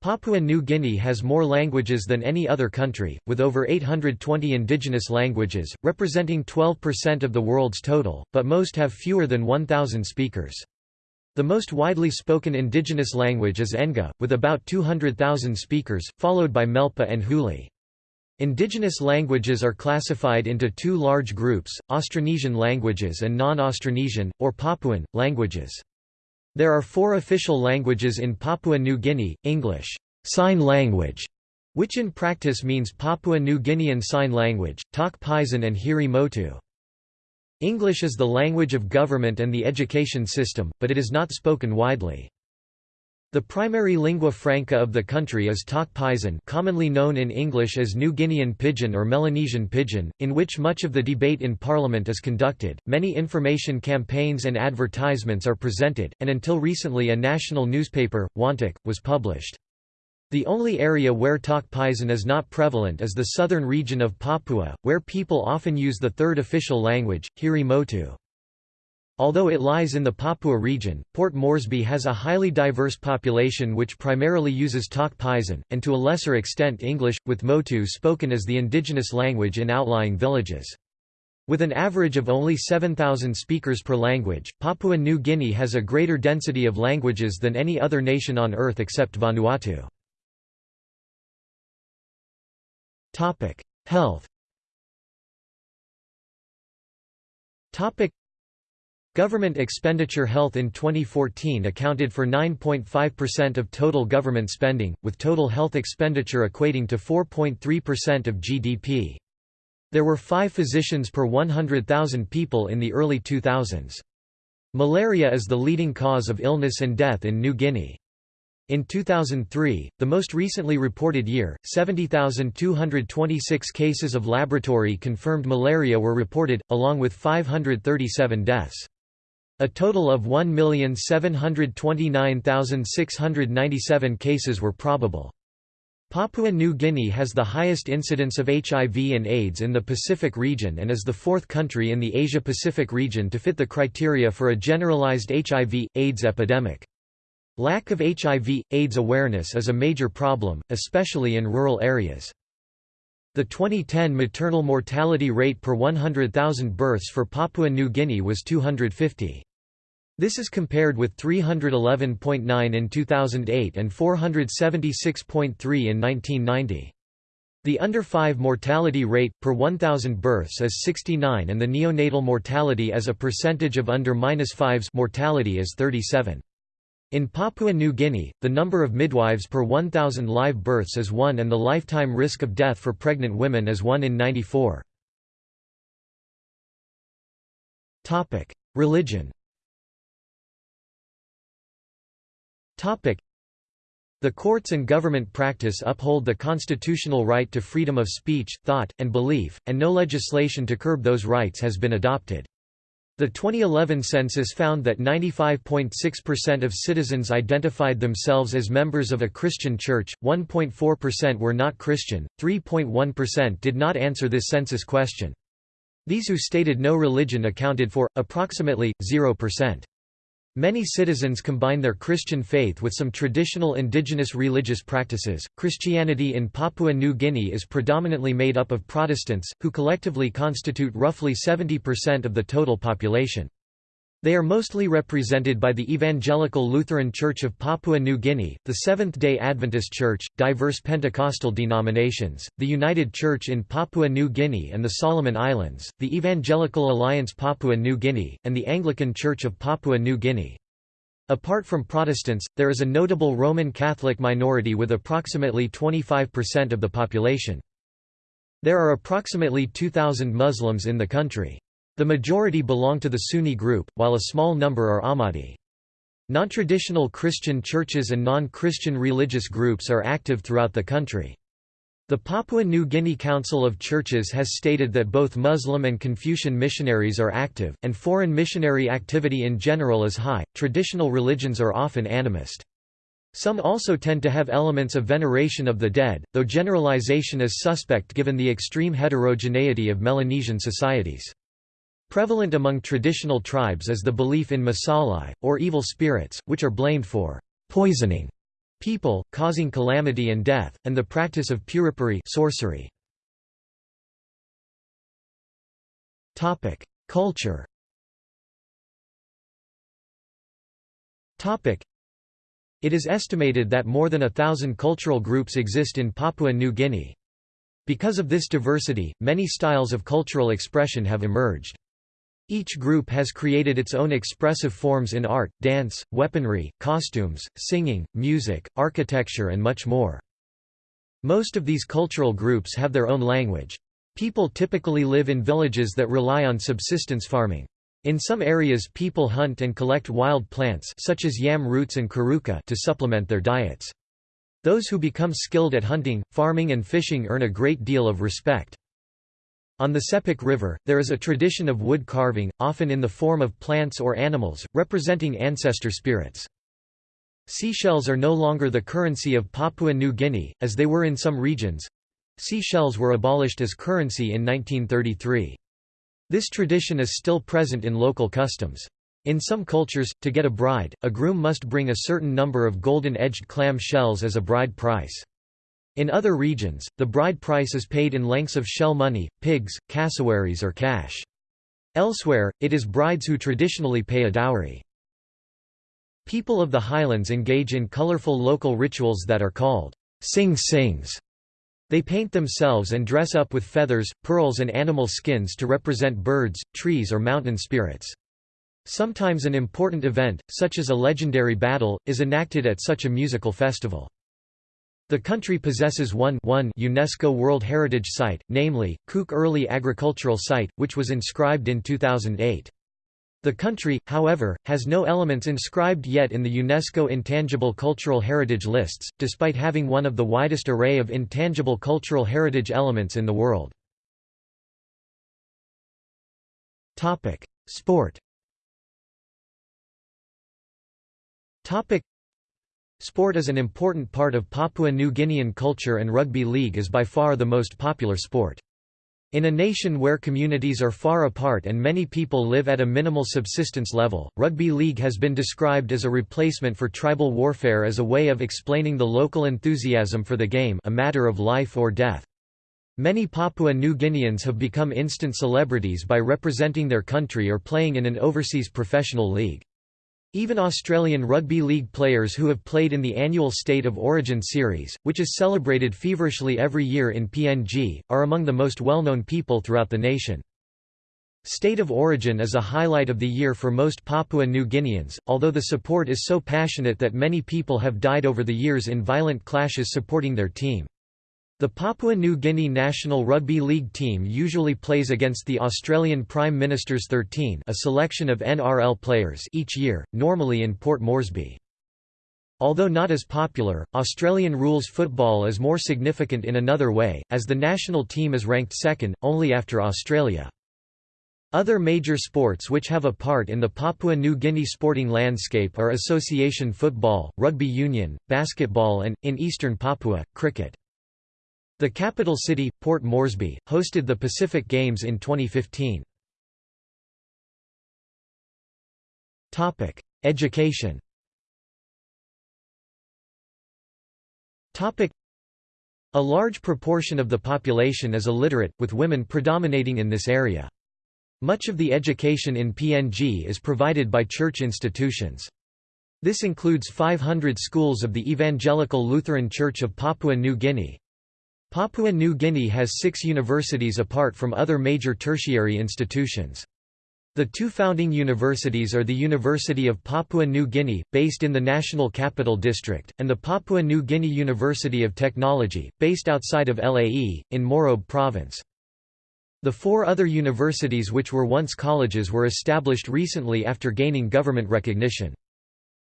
Papua New Guinea has more languages than any other country, with over 820 indigenous languages, representing 12% of the world's total, but most have fewer than 1,000 speakers. The most widely spoken indigenous language is Enga, with about 200,000 speakers, followed by Melpa and Huli. Indigenous languages are classified into two large groups, Austronesian languages and non-Austronesian, or Papuan, languages. There are four official languages in Papua New Guinea, English sign language, which in practice means Papua New Guinean Sign Language, Tok Pisin and Hiri Motu. English is the language of government and the education system, but it is not spoken widely. The primary lingua franca of the country is Tok Pisin commonly known in English as New Guinean Pidgin or Melanesian Pidgin, in which much of the debate in Parliament is conducted, many information campaigns and advertisements are presented, and until recently a national newspaper, Wantok, was published. The only area where Tok Pisin is not prevalent is the southern region of Papua, where people often use the third official language, Hiri Motu. Although it lies in the Papua region, Port Moresby has a highly diverse population which primarily uses Tok Pisin, and to a lesser extent English, with Motu spoken as the indigenous language in outlying villages. With an average of only 7,000 speakers per language, Papua New Guinea has a greater density of languages than any other nation on Earth except Vanuatu. Health Government expenditure Health in 2014 accounted for 9.5% of total government spending, with total health expenditure equating to 4.3% of GDP. There were five physicians per 100,000 people in the early 2000s. Malaria is the leading cause of illness and death in New Guinea. In 2003, the most recently reported year, 70,226 cases of laboratory-confirmed malaria were reported, along with 537 deaths. A total of 1,729,697 cases were probable. Papua New Guinea has the highest incidence of HIV and AIDS in the Pacific region and is the fourth country in the Asia-Pacific region to fit the criteria for a generalized HIV, AIDS epidemic. Lack of HIV, AIDS awareness is a major problem, especially in rural areas. The 2010 maternal mortality rate per 100,000 births for Papua New Guinea was 250. This is compared with 311.9 in 2008 and 476.3 in 1990. The under 5 mortality rate, per 1,000 births is 69 and the neonatal mortality as a percentage of under 5s mortality is 37. In Papua New Guinea, the number of midwives per 1,000 live births is 1 and the lifetime risk of death for pregnant women is 1 in 94. Religion the courts and government practice uphold the constitutional right to freedom of speech, thought, and belief, and no legislation to curb those rights has been adopted. The 2011 census found that 95.6% of citizens identified themselves as members of a Christian church, 1.4% were not Christian, 3.1% did not answer this census question. These who stated no religion accounted for, approximately, 0%. Many citizens combine their Christian faith with some traditional indigenous religious practices. Christianity in Papua New Guinea is predominantly made up of Protestants, who collectively constitute roughly 70% of the total population. They are mostly represented by the Evangelical Lutheran Church of Papua New Guinea, the Seventh-day Adventist Church, diverse Pentecostal denominations, the United Church in Papua New Guinea and the Solomon Islands, the Evangelical Alliance Papua New Guinea, and the Anglican Church of Papua New Guinea. Apart from Protestants, there is a notable Roman Catholic minority with approximately 25% of the population. There are approximately 2,000 Muslims in the country. The majority belong to the Sunni group, while a small number are Ahmadi. Non-traditional Christian churches and non-Christian religious groups are active throughout the country. The Papua New Guinea Council of Churches has stated that both Muslim and Confucian missionaries are active, and foreign missionary activity in general is high. Traditional religions are often animist. Some also tend to have elements of veneration of the dead, though generalization is suspect given the extreme heterogeneity of Melanesian societies. Prevalent among traditional tribes is the belief in masalai, or evil spirits, which are blamed for poisoning people, causing calamity and death, and the practice of puripuri sorcery. Culture It is estimated that more than a thousand cultural groups exist in Papua New Guinea. Because of this diversity, many styles of cultural expression have emerged. Each group has created its own expressive forms in art, dance, weaponry, costumes, singing, music, architecture and much more. Most of these cultural groups have their own language. People typically live in villages that rely on subsistence farming. In some areas people hunt and collect wild plants such as yam roots and karuka to supplement their diets. Those who become skilled at hunting, farming and fishing earn a great deal of respect. On the Sepik River, there is a tradition of wood carving, often in the form of plants or animals, representing ancestor spirits. Seashells are no longer the currency of Papua New Guinea, as they were in some regions. Seashells were abolished as currency in 1933. This tradition is still present in local customs. In some cultures, to get a bride, a groom must bring a certain number of golden-edged clam shells as a bride price. In other regions, the bride price is paid in lengths of shell money, pigs, cassowaries or cash. Elsewhere, it is brides who traditionally pay a dowry. People of the highlands engage in colorful local rituals that are called sing sings. They paint themselves and dress up with feathers, pearls and animal skins to represent birds, trees or mountain spirits. Sometimes an important event, such as a legendary battle, is enacted at such a musical festival. The country possesses one, one UNESCO World Heritage Site, namely, Kuk Early Agricultural Site, which was inscribed in 2008. The country, however, has no elements inscribed yet in the UNESCO Intangible Cultural Heritage lists, despite having one of the widest array of intangible cultural heritage elements in the world. Sport Sport is an important part of Papua New Guinean culture and rugby league is by far the most popular sport. In a nation where communities are far apart and many people live at a minimal subsistence level, rugby league has been described as a replacement for tribal warfare as a way of explaining the local enthusiasm for the game a matter of life or death. Many Papua New Guineans have become instant celebrities by representing their country or playing in an overseas professional league. Even Australian rugby league players who have played in the annual State of Origin series, which is celebrated feverishly every year in PNG, are among the most well-known people throughout the nation. State of Origin is a highlight of the year for most Papua New Guineans, although the support is so passionate that many people have died over the years in violent clashes supporting their team. The Papua New Guinea national rugby league team usually plays against the Australian Prime Minister's 13 a selection of NRL players each year, normally in Port Moresby. Although not as popular, Australian rules football is more significant in another way, as the national team is ranked second, only after Australia. Other major sports which have a part in the Papua New Guinea sporting landscape are association football, rugby union, basketball and, in eastern Papua, cricket. The capital city, Port Moresby, hosted the Pacific Games in 2015. Education A large proportion of the population is illiterate, with women predominating in this area. Much of the education in PNG is provided by church institutions. This includes 500 schools of the Evangelical Lutheran Church of Papua New Guinea, Papua New Guinea has six universities apart from other major tertiary institutions. The two founding universities are the University of Papua New Guinea, based in the National Capital District, and the Papua New Guinea University of Technology, based outside of Lae, in Morobe Province. The four other universities which were once colleges were established recently after gaining government recognition.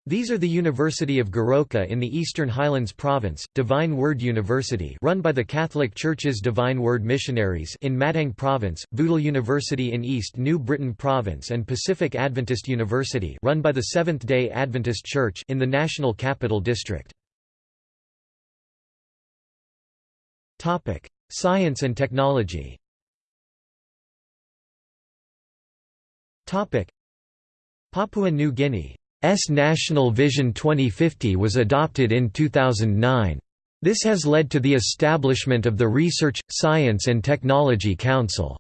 These are the University of Goroka in the Eastern Highlands Province, Divine Word University run by the Catholic Church's Divine Word Missionaries in Madang Province, Vudal University in East New Britain Province and Pacific Adventist University run by the Seventh-day Adventist Church in the National Capital District. Science and technology Papua New Guinea National Vision 2050 was adopted in 2009. This has led to the establishment of the Research, Science and Technology Council.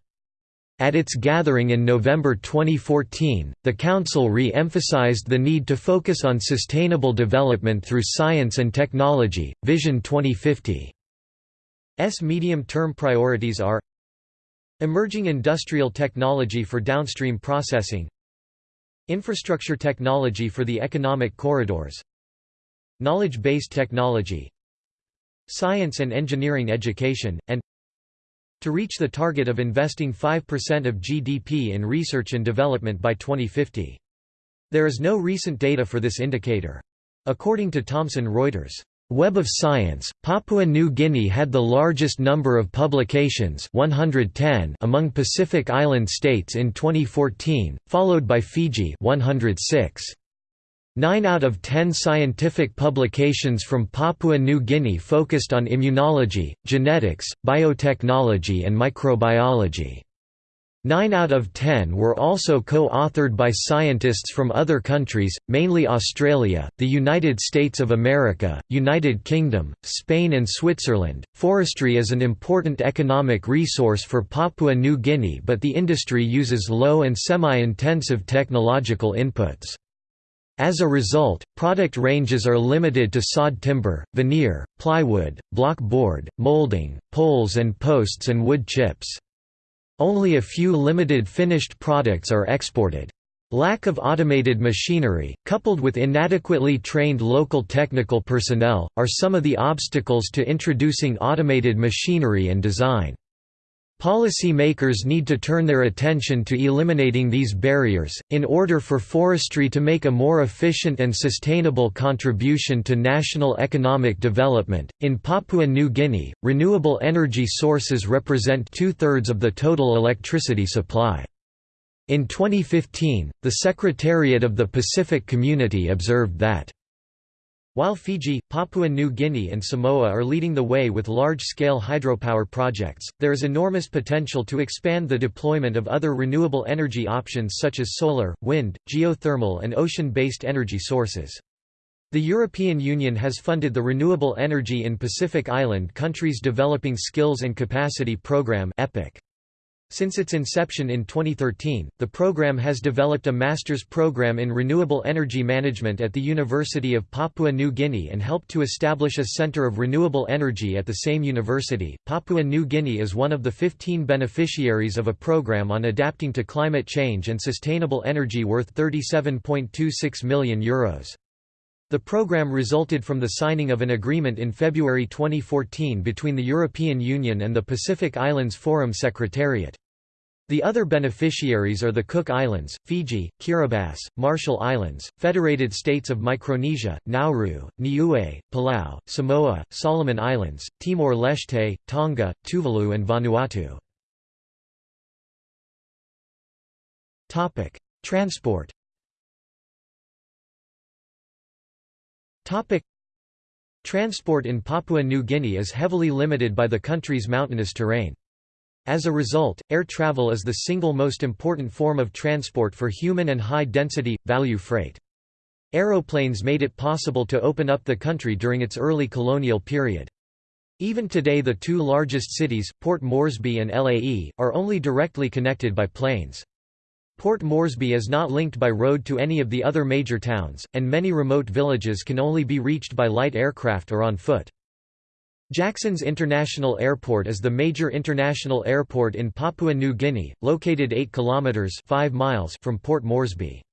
At its gathering in November 2014, the Council re-emphasized the need to focus on sustainable development through science and technology. Vision 2050's medium-term priorities are Emerging industrial technology for downstream processing Infrastructure technology for the economic corridors Knowledge-based technology Science and engineering education, and to reach the target of investing 5% of GDP in research and development by 2050. There is no recent data for this indicator. According to Thomson Reuters, Web of Science, Papua New Guinea had the largest number of publications 110 among Pacific Island states in 2014, followed by Fiji 106. Nine out of ten scientific publications from Papua New Guinea focused on immunology, genetics, biotechnology and microbiology. Nine out of ten were also co-authored by scientists from other countries, mainly Australia, the United States of America, United Kingdom, Spain and Switzerland. Forestry is an important economic resource for Papua New Guinea but the industry uses low and semi-intensive technological inputs. As a result, product ranges are limited to sawed timber, veneer, plywood, block board, molding, poles and posts and wood chips. Only a few limited finished products are exported. Lack of automated machinery, coupled with inadequately trained local technical personnel, are some of the obstacles to introducing automated machinery and design. Policy makers need to turn their attention to eliminating these barriers, in order for forestry to make a more efficient and sustainable contribution to national economic development. In Papua New Guinea, renewable energy sources represent two thirds of the total electricity supply. In 2015, the Secretariat of the Pacific Community observed that While Fiji, Papua New Guinea and Samoa are leading the way with large-scale hydropower projects, there is enormous potential to expand the deployment of other renewable energy options such as solar, wind, geothermal and ocean-based energy sources. The European Union has funded the Renewable Energy in Pacific Island Countries Developing Skills and Capacity Programme EPIC. Since its inception in 2013, the program has developed a master's program in renewable energy management at the University of Papua New Guinea and helped to establish a center of renewable energy at the same university. Papua New Guinea is one of the 15 beneficiaries of a program on adapting to climate change and sustainable energy worth €37.26 million. Euros. The program resulted from the signing of an agreement in February 2014 between the European Union and the Pacific Islands Forum Secretariat. The other beneficiaries are the Cook Islands, Fiji, Kiribati, Marshall Islands, Federated States of Micronesia, Nauru, Niue, Palau, Samoa, Solomon Islands, Timor-Leste, Tonga, Tuvalu and Vanuatu. Transport Topic. Transport in Papua New Guinea is heavily limited by the country's mountainous terrain. As a result, air travel is the single most important form of transport for human and high-density, value freight. Aeroplanes made it possible to open up the country during its early colonial period. Even today the two largest cities, Port Moresby and Lae, are only directly connected by planes. Port Moresby is not linked by road to any of the other major towns, and many remote villages can only be reached by light aircraft or on foot. Jacksons International Airport is the major international airport in Papua New Guinea, located 8 kilometers 5 miles from Port Moresby.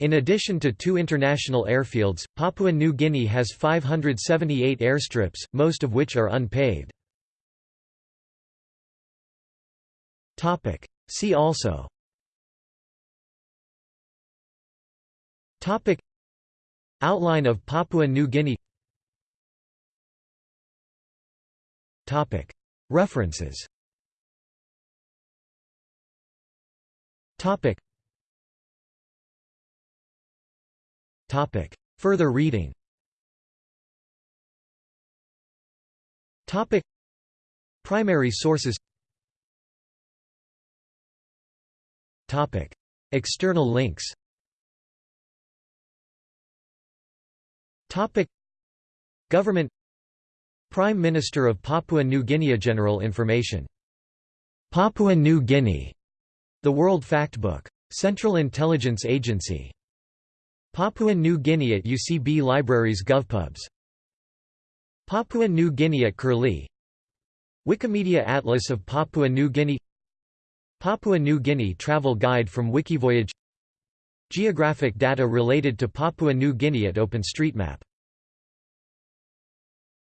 In addition to two international airfields, Papua New Guinea has 578 airstrips, most of which are unpaved. Topic: See also Topic. Outline of Papua New Guinea. Topic. References. Topic. Topic. Further reading. Topic. Primary sources. Topic. External links Topic. Government. Prime Minister of Papua New Guinea General information. Papua New Guinea. The World Factbook. Central Intelligence Agency. Papua New Guinea at UCB Libraries GovPubs. Papua New Guinea at Curlie. Wikimedia Atlas of Papua New Guinea. Papua New Guinea Travel Guide from Wikivoyage Geographic data related to Papua New Guinea at OpenStreetMap